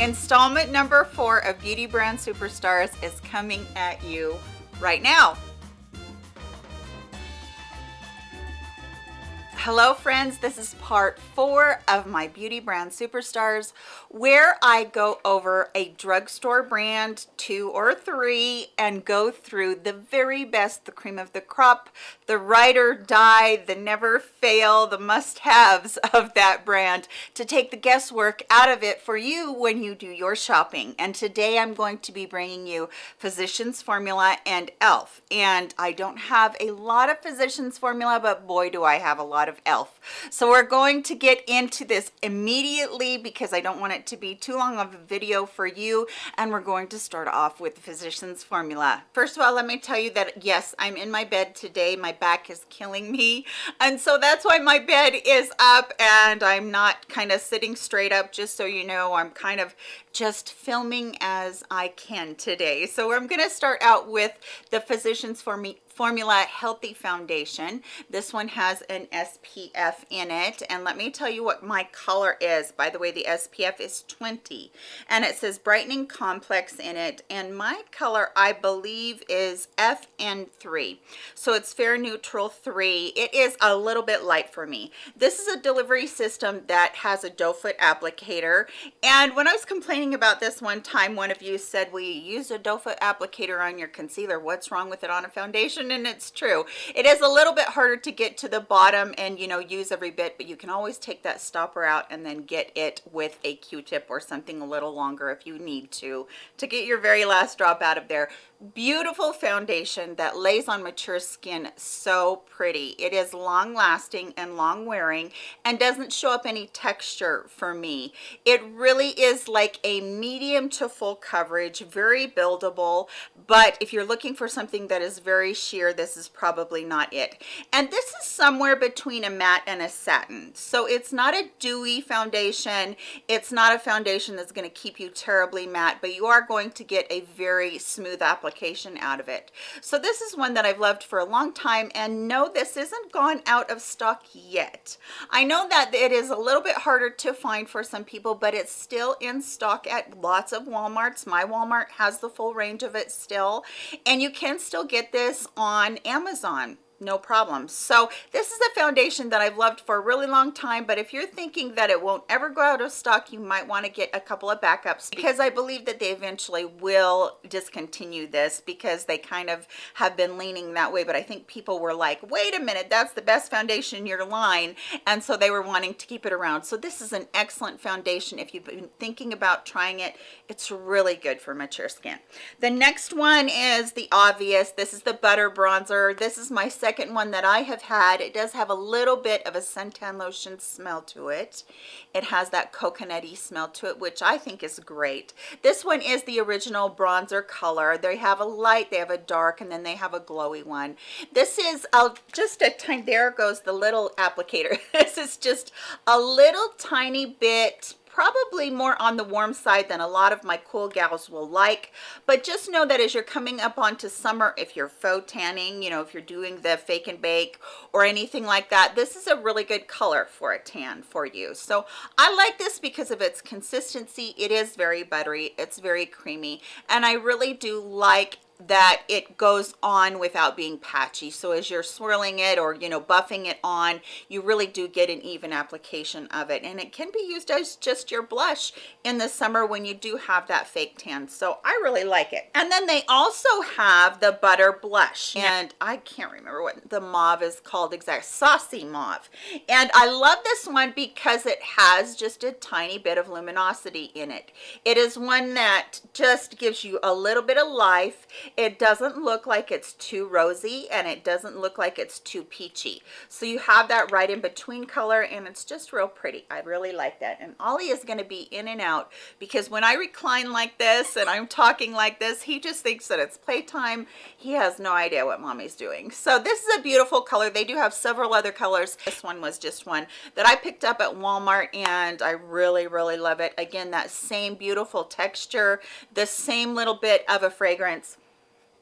Installment number four of Beauty Brand Superstars is coming at you right now. Hello friends, this is part four of my Beauty Brand Superstars where I go over a drugstore brand, two or three, and go through the very best, the cream of the crop, the ride or die, the never fail, the must-haves of that brand to take the guesswork out of it for you when you do your shopping. And today I'm going to be bringing you Physicians Formula and e.l.f. And I don't have a lot of Physicians Formula, but boy do I have a lot of elf. So we're going to get into this immediately because i don't want it to be too long of a video for you. And we're going to start off with the physician's formula. First of all let me tell you that yes i'm in my bed today. My back is killing me. And so that's why my bed is up. And i'm not kind of sitting straight up just so you know. I'm kind of just filming as i can today. So i'm going to start out with the physician's formula formula healthy foundation. This one has an spf in it. And let me tell you what my color is. By the way the spf is 20 and it says brightening complex in it. And my color i believe is fn3 so it's fair neutral 3 it is a little bit light for me. This is a delivery system that has a doe foot applicator. And when i was complaining about this one time one of you said we use a doe foot applicator on your concealer? What's wrong with it on a foundation and it's true. It is a little bit harder to get to the bottom and you know use every bit but you can always take that stopper out and then get it with a q-tip or something a little longer if you need to to get your very last drop out of there beautiful foundation that lays on mature skin so pretty. It is long lasting and long wearing and doesn't show up any texture for me. It really is like a medium to full coverage very buildable but if you're looking for something that is very sheer this is probably not it. And this is somewhere between a matte and a satin. So it's not a dewy foundation. It's not a foundation that's going to keep you terribly matte but you are going to get a very smooth application application out of it. So this is one that i've loved for a long time and no this isn't gone out of stock yet. I know that it is a little bit harder to find for some people but it's still in stock at lots of walmarts. My walmart has the full range of it still and you can still get this on amazon no problem. So this is a foundation that i've loved for a really long time but if you're thinking that it won't ever go out of stock you might want to get a couple of backups because i believe that they eventually will discontinue this because they kind of have been leaning that way. But i think people were like wait a minute that's the best foundation in your line. And so they were wanting to keep it around. So this is an excellent foundation if you've been thinking about trying it. It's really good for mature skin. The next one is the obvious. This is the butter bronzer. This is my second one that I have had. It does have a little bit of a suntan lotion smell to it. It has that coconutty smell to it, which I think is great. This one is the original bronzer color. They have a light, they have a dark, and then they have a glowy one. This is just a tiny, there goes the little applicator. this is just a little tiny bit probably more on the warm side than a lot of my cool gals will like but just know that as you're coming up onto summer if you're faux tanning you know if you're doing the fake and bake or anything like that this is a really good color for a tan for you. So i like this because of its consistency. It is very buttery. It's very creamy. And i really do like that it goes on without being patchy. So as you're swirling it or you know buffing it on you really do get an even application of it. And it can be used as just your blush in the summer when you do have that fake tan. So i really like it. And then they also have the butter blush. And i can't remember what the mauve is called exact saucy mauve. And i love this one because it has just a tiny bit of luminosity in it. It is one that just gives you a little bit of life it doesn't look like it's too rosy and it doesn't look like it's too peachy. So you have that right in between color and it's just real pretty. I really like that. And ollie is going to be in and out because when i recline like this and i'm talking like this he just thinks that it's playtime. He has no idea what mommy's doing. So this is a beautiful color. They do have several other colors. This one was just one that i picked up at walmart and i really really love it. Again that same beautiful texture the same little bit of a fragrance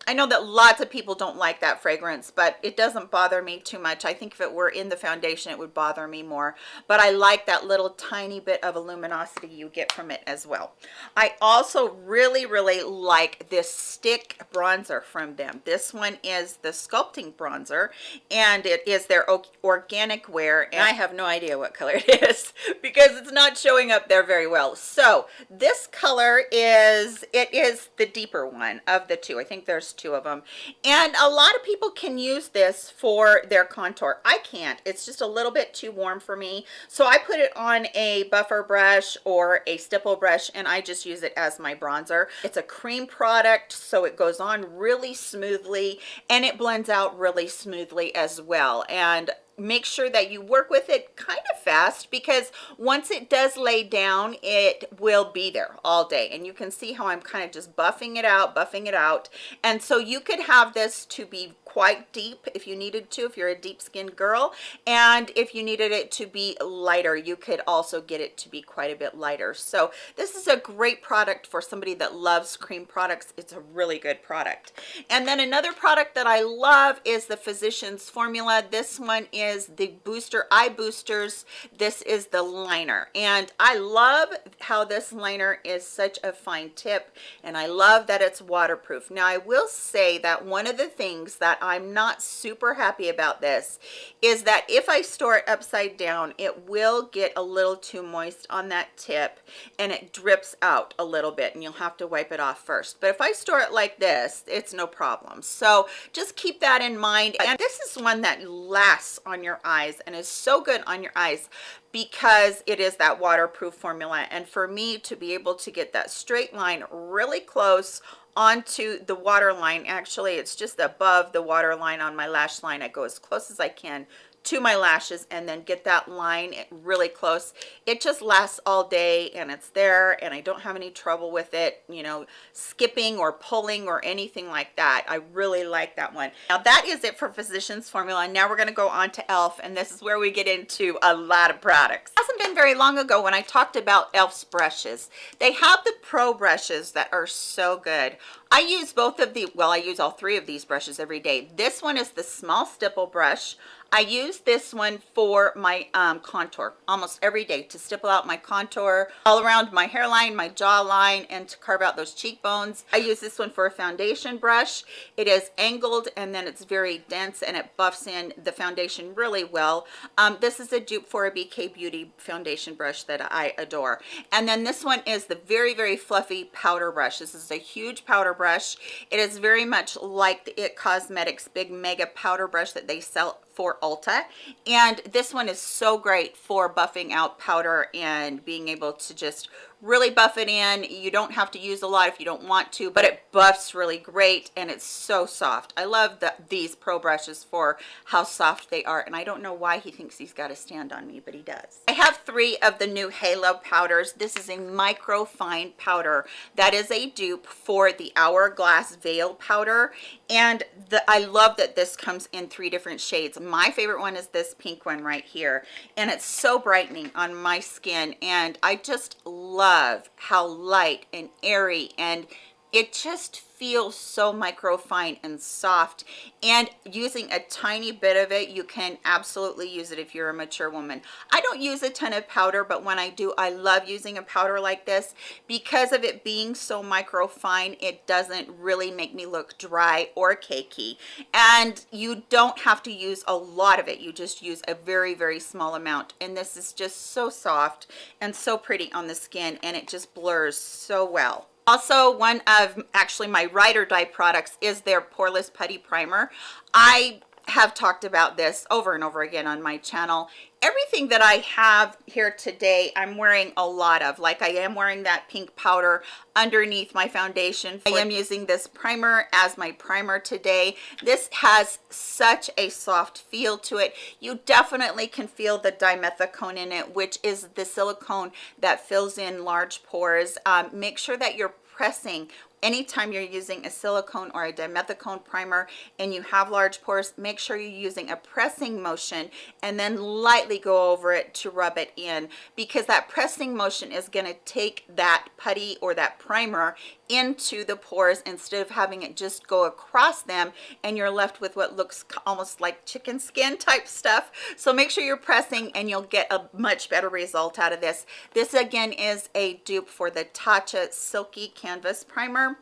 I know that lots of people don't like that fragrance, but it doesn't bother me too much. I think if it were in the foundation, it would bother me more. But I like that little tiny bit of luminosity you get from it as well. I also really, really like this stick bronzer from them. This one is the Sculpting Bronzer, and it is their organic wear. And I have no idea what color it is because it's not showing up there very well. So this color is, it is the deeper one of the two. I think there's two of them and a lot of people can use this for their contour. I can't. It's just a little bit too warm for me. So i put it on a buffer brush or a stipple brush and i just use it as my bronzer. It's a cream product so it goes on really smoothly and it blends out really smoothly as well. And make sure that you work with it kind of fast because once it does lay down it will be there all day. And you can see how I'm kind of just buffing it out buffing it out. And so you could have this to be quite deep if you needed to if you're a deep skinned girl. And if you needed it to be lighter you could also get it to be quite a bit lighter. So this is a great product for somebody that loves cream products. It's a really good product. And then another product that I love is the physicians formula. This one is the booster eye boosters. This is the liner. And i love how this liner is such a fine tip and i love that it's waterproof. Now i will say that one of the things that i'm not super happy about this is that if i store it upside down it will get a little too moist on that tip and it drips out a little bit and you'll have to wipe it off first. But if i store it like this it's no problem. So just keep that in mind. And this is one that lasts on your eyes and is so good on your eyes because it is that waterproof formula. And for me to be able to get that straight line really close onto the water line actually it's just above the water line on my lash line. I go as close as i can to my lashes and then get that line really close. It just lasts all day and it's there and i don't have any trouble with it you know skipping or pulling or anything like that. I really like that one. Now that is it for physicians formula. Now we're going to go on to elf and this is where we get into a lot of products. It hasn't been very long ago when i talked about elf's brushes. They have the pro brushes that are so good. I use both of the, well, I use all three of these brushes every day. This one is the small stipple brush. I use this one for my um, contour almost every day to stipple out my contour all around my hairline, my jawline, and to carve out those cheekbones. I use this one for a foundation brush. It is angled and then it's very dense and it buffs in the foundation really well. Um, this is a dupe for a BK Beauty foundation brush that I adore. And then this one is the very, very fluffy powder brush. This is a huge powder brush. It is very much like the IT Cosmetics big mega powder brush that they sell for Ulta. And this one is so great for buffing out powder and being able to just really buff it in. You don't have to use a lot if you don't want to but it buffs really great and it's so soft. I love the, these pro brushes for how soft they are and i don't know why he thinks he's got to stand on me but he does. I have three of the new halo powders. This is a micro fine powder. That is a dupe for the hourglass veil powder and the i love that this comes in three different shades my favorite one is this pink one right here and it's so brightening on my skin and i just love how light and airy and it just feels so microfine and soft and using a tiny bit of it you can absolutely use it if you're a mature woman. I don't use a ton of powder but when i do i love using a powder like this. Because of it being so microfine it doesn't really make me look dry or cakey and you don't have to use a lot of it. You just use a very very small amount and this is just so soft and so pretty on the skin and it just blurs so well also one of actually my ride or die products is their poreless putty primer. I have talked about this over and over again on my channel everything that I have here today I'm wearing a lot of. Like I am wearing that pink powder underneath my foundation. I am using this primer as my primer today. This has such a soft feel to it. You definitely can feel the dimethicone in it which is the silicone that fills in large pores. Um, make sure that you're pressing anytime you're using a silicone or a dimethicone primer and you have large pores make sure you're using a pressing motion and then lightly go over it to rub it in because that pressing motion is going to take that putty or that primer into the pores instead of having it just go across them and you're left with what looks almost like chicken skin type stuff. So make sure you're pressing and you'll get a much better result out of this. This again is a dupe for the tatcha silky canvas primer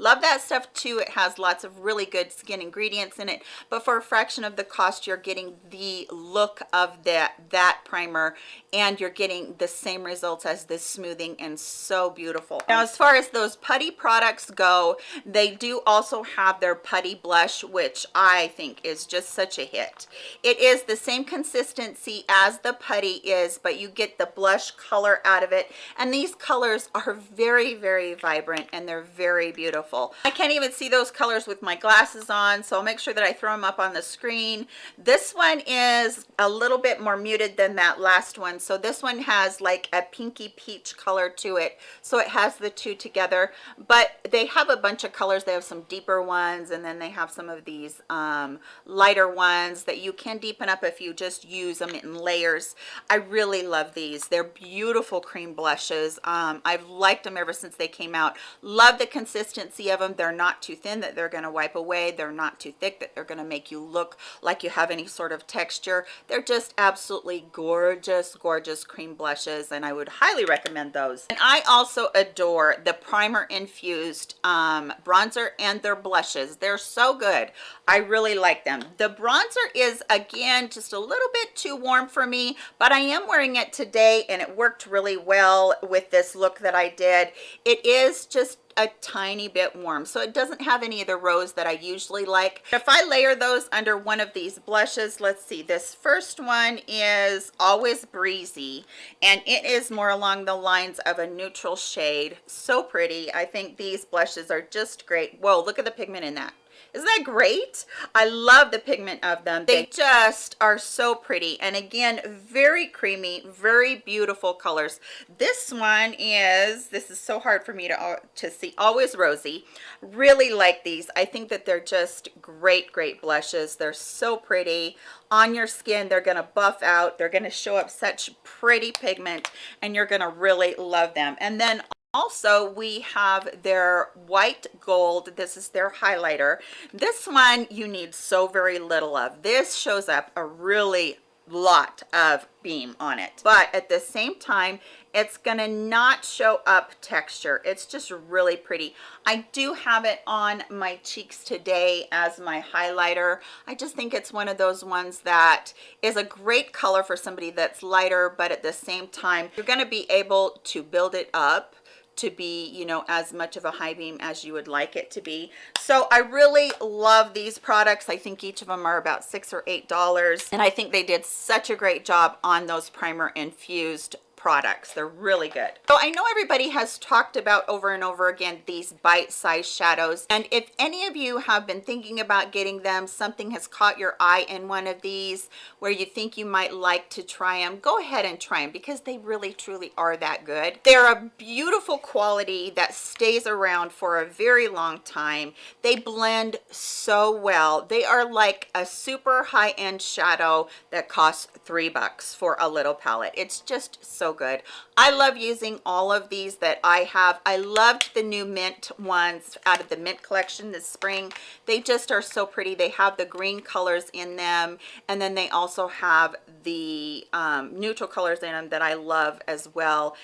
love that stuff too. It has lots of really good skin ingredients in it. But for a fraction of the cost you're getting the look of that that primer and you're getting the same results as this smoothing and so beautiful. Now as far as those putty products go they do also have their putty blush which i think is just such a hit. It is the same consistency as the putty is but you get the blush color out of it. And these colors are very very vibrant and they're very beautiful beautiful. I can't even see those colors with my glasses on, so I'll make sure that I throw them up on the screen. This one is a little bit more muted than that last one. So this one has like a pinky peach color to it. So it has the two together, but they have a bunch of colors. They have some deeper ones, and then they have some of these um, lighter ones that you can deepen up if you just use them in layers. I really love these. They're beautiful cream blushes. Um, I've liked them ever since they came out. Love the consistency consistency of them they're not too thin that they're going to wipe away they're not too thick that they're going to make you look like you have any sort of texture. They're just absolutely gorgeous gorgeous cream blushes and i would highly recommend those. And i also adore the primer infused um, bronzer and their blushes. They're so good. I really like them. The bronzer is again just a little bit too warm for me but i am wearing it today and it worked really well with this look that i did. It is just a tiny bit warm. So it doesn't have any of the rose that i usually like. If i layer those under one of these blushes let's see this first one is always breezy and it is more along the lines of a neutral shade. So pretty. I think these blushes are just great. Whoa look at the pigment in that isn't that great? I love the pigment of them. They just are so pretty. And again very creamy very beautiful colors. This one is this is so hard for me to to see. Always rosy. Really like these. I think that they're just great great blushes. They're so pretty. On your skin they're going to buff out. They're going to show up such pretty pigment and you're going to really love them. And then also we have their white gold. This is their highlighter. This one you need so very little of. This shows up a really lot of beam on it. But at the same time it's gonna not show up texture. It's just really pretty. I do have it on my cheeks today as my highlighter. I just think it's one of those ones that is a great color for somebody that's lighter but at the same time you're going to be able to build it up to be you know as much of a high beam as you would like it to be. So i really love these products. I think each of them are about six or eight dollars. And i think they did such a great job on those primer infused products. They're really good. So i know everybody has talked about over and over again these bite-sized shadows. And if any of you have been thinking about getting them something has caught your eye in one of these where you think you might like to try them go ahead and try them because they really truly are that good. They're a beautiful quality that stays around for a very long time. They blend so well. They are like a super high-end shadow that costs three bucks for a little palette. It's just so good. I love using all of these that i have. I loved the new mint ones out of the mint collection this spring. They just are so pretty. They have the green colors in them and then they also have the um, neutral colors in them that i love as well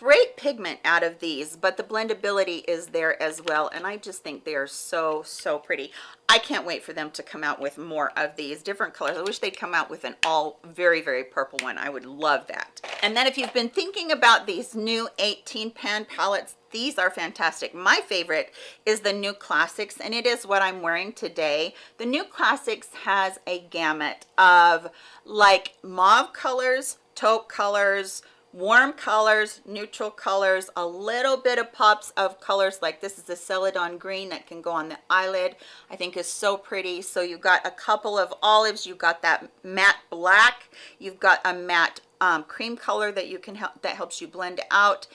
great pigment out of these but the blendability is there as well and i just think they are so so pretty. I can't wait for them to come out with more of these different colors. I wish they'd come out with an all very very purple one. I would love that. And then if you've been thinking about these new 18 pan palettes these are fantastic. My favorite is the new classics and it is what i'm wearing today. The new classics has a gamut of like mauve colors taupe colors warm colors neutral colors a little bit of pops of colors like this is a celadon green that can go on the eyelid. I think is so pretty. So you've got a couple of olives. You've got that matte black. You've got a matte um, cream color that you can help that helps you blend out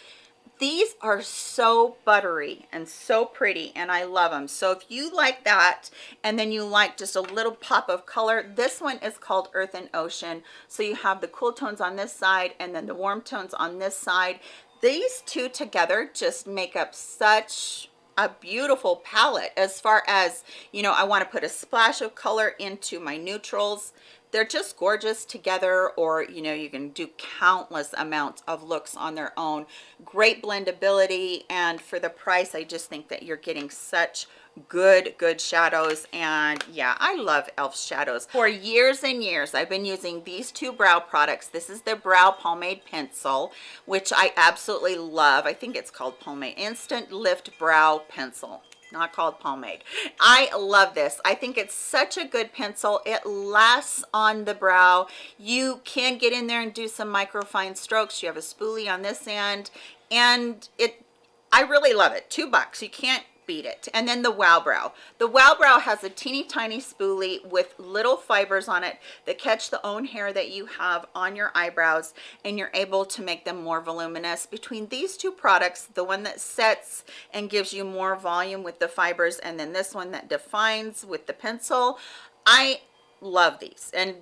these are so buttery and so pretty and I love them. So if you like that and then you like just a little pop of color, this one is called Earth and Ocean. So you have the cool tones on this side and then the warm tones on this side. These two together just make up such a beautiful palette as far as you know I want to put a splash of color into my neutrals they're just gorgeous together or you know you can do countless amounts of looks on their own. Great blendability and for the price i just think that you're getting such good good shadows and yeah i love elf shadows. For years and years i've been using these two brow products. This is the brow pomade pencil which i absolutely love. I think it's called pomade instant lift brow pencil not called pomade. I love this. I think it's such a good pencil. It lasts on the brow. You can get in there and do some micro fine strokes. You have a spoolie on this end and it i really love it. Two bucks. You can't beat it. And then the wow brow. The wow brow has a teeny tiny spoolie with little fibers on it that catch the own hair that you have on your eyebrows and you're able to make them more voluminous. Between these two products the one that sets and gives you more volume with the fibers and then this one that defines with the pencil i love these. And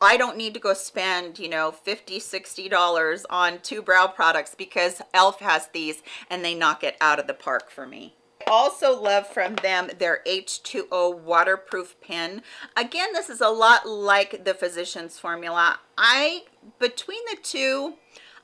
I don't need to go spend, you know, 50, 60 dollars on two brow products because e.l.f. has these and they knock it out of the park for me also love from them their H2O waterproof pen. Again, this is a lot like the Physicians Formula. I, between the two,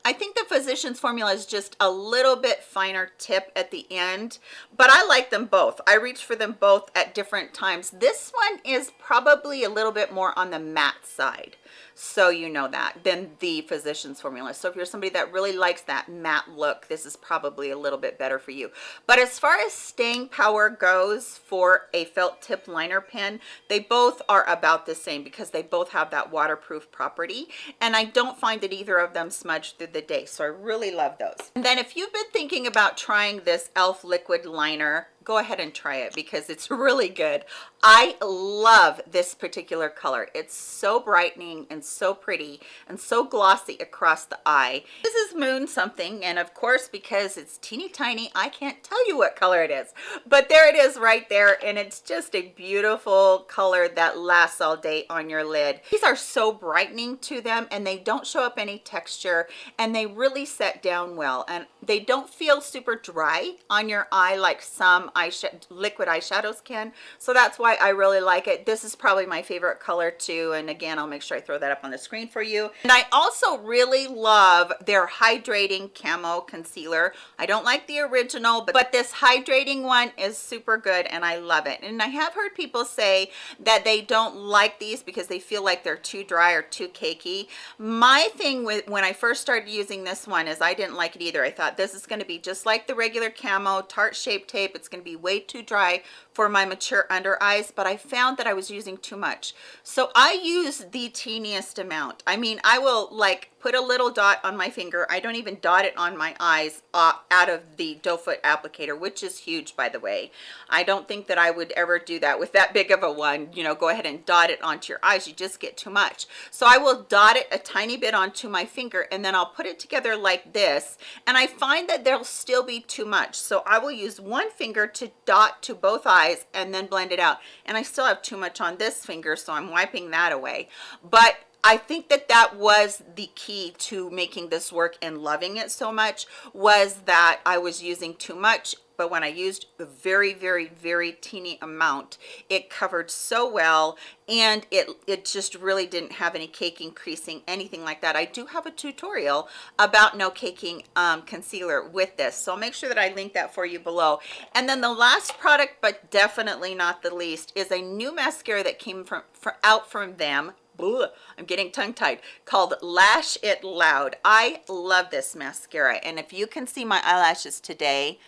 I think the Physicians Formula is just a little bit finer tip at the end, but I like them both. I reach for them both at different times. This one is probably a little bit more on the matte side so you know that. Than the physician's formula. So if you're somebody that really likes that matte look this is probably a little bit better for you. But as far as staying power goes for a felt tip liner pen they both are about the same because they both have that waterproof property. And i don't find that either of them smudge through the day. So i really love those. And then if you've been thinking about trying this elf liquid liner go ahead and try it because it's really good i love this particular color. It's so brightening and so pretty and so glossy across the eye. This is moon something and of course because it's teeny tiny i can't tell you what color it is. But there it is right there and it's just a beautiful color that lasts all day on your lid. These are so brightening to them and they don't show up any texture and they really set down well. And they don't feel super dry on your eye like some eyeshadow liquid eyeshadows can so that's why i really like it. This is probably my favorite color too and again i'll make sure i throw that up on the screen for you. And i also really love their hydrating camo concealer. I don't like the original but, but this hydrating one is super good and i love it. And i have heard people say that they don't like these because they feel like they're too dry or too cakey. My thing with when i first started using this one is i didn't like it either. I thought this is going to be just like the regular camo tarte shape tape. It's going to be way too dry for my mature under eyes but i found that i was using too much. So i use the teeniest amount. I mean i will like put a little dot on my finger. I don't even dot it on my eyes uh, out of the doe foot applicator which is huge by the way. I don't think that i would ever do that with that big of a one. You know go ahead and dot it onto your eyes. You just get too much. So i will dot it a tiny bit onto my finger and then i'll put it together like this and i find that there'll still be too much. So i will use one finger to dot to both eyes and then blend it out. And i still have too much on this finger so i'm wiping that away. But I think that that was the key to making this work and loving it so much was that I was using too much but when I used a very very very teeny amount it covered so well and it it just really didn't have any caking creasing anything like that I do have a tutorial about no caking um, concealer with this so I'll make sure that I link that for you below and then the last product but definitely not the least is a new mascara that came from, out from them I'm getting tongue-tied called Lash It Loud. I love this mascara and if you can see my eyelashes today,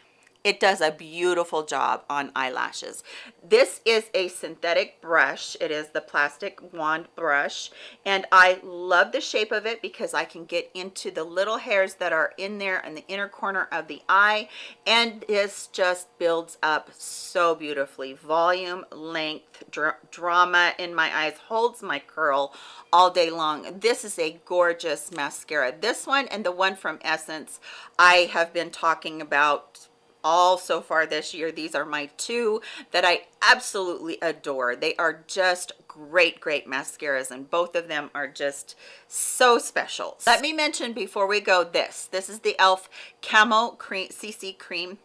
it does a beautiful job on eyelashes. This is a synthetic brush. It is the plastic wand brush. And i love the shape of it because i can get into the little hairs that are in there in the inner corner of the eye. And this just builds up so beautifully. Volume length dra drama in my eyes holds my curl all day long. This is a gorgeous mascara. This one and the one from essence i have been talking about all so far this year. These are my two that i absolutely adore. They are just great great mascaras and both of them are just so special. Let me mention before we go this. This is the elf camo cream cc cream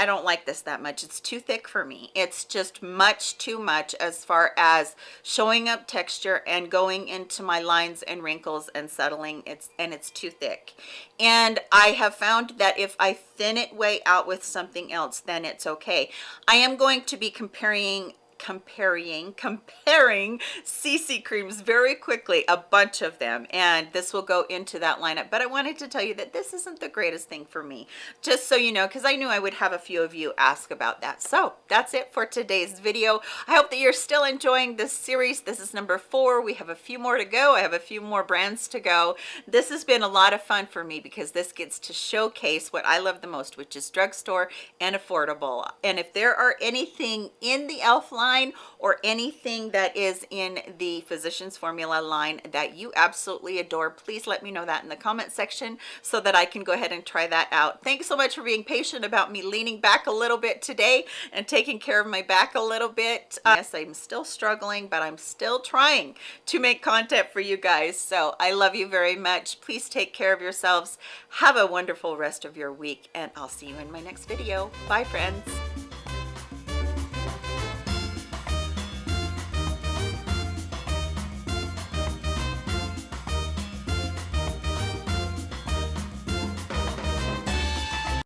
I don't like this that much. It's too thick for me. It's just much too much as far as showing up texture and going into my lines and wrinkles and settling. It's and it's too thick. And I have found that if I thin it way out with something else, then it's okay. I am going to be comparing comparing comparing cc creams very quickly a bunch of them and this will go into that lineup. But i wanted to tell you that this isn't the greatest thing for me just so you know because i knew i would have a few of you ask about that. So that's it for today's video. I hope that you're still enjoying this series. This is number four. We have a few more to go. I have a few more brands to go. This has been a lot of fun for me because this gets to showcase what i love the most which is drugstore and affordable. And if there are anything in the elf line line or anything that is in the physicians formula line that you absolutely adore please let me know that in the comment section so that i can go ahead and try that out. Thanks so much for being patient about me leaning back a little bit today and taking care of my back a little bit. Uh, yes i'm still struggling but i'm still trying to make content for you guys so i love you very much. Please take care of yourselves. Have a wonderful rest of your week and i'll see you in my next video. Bye friends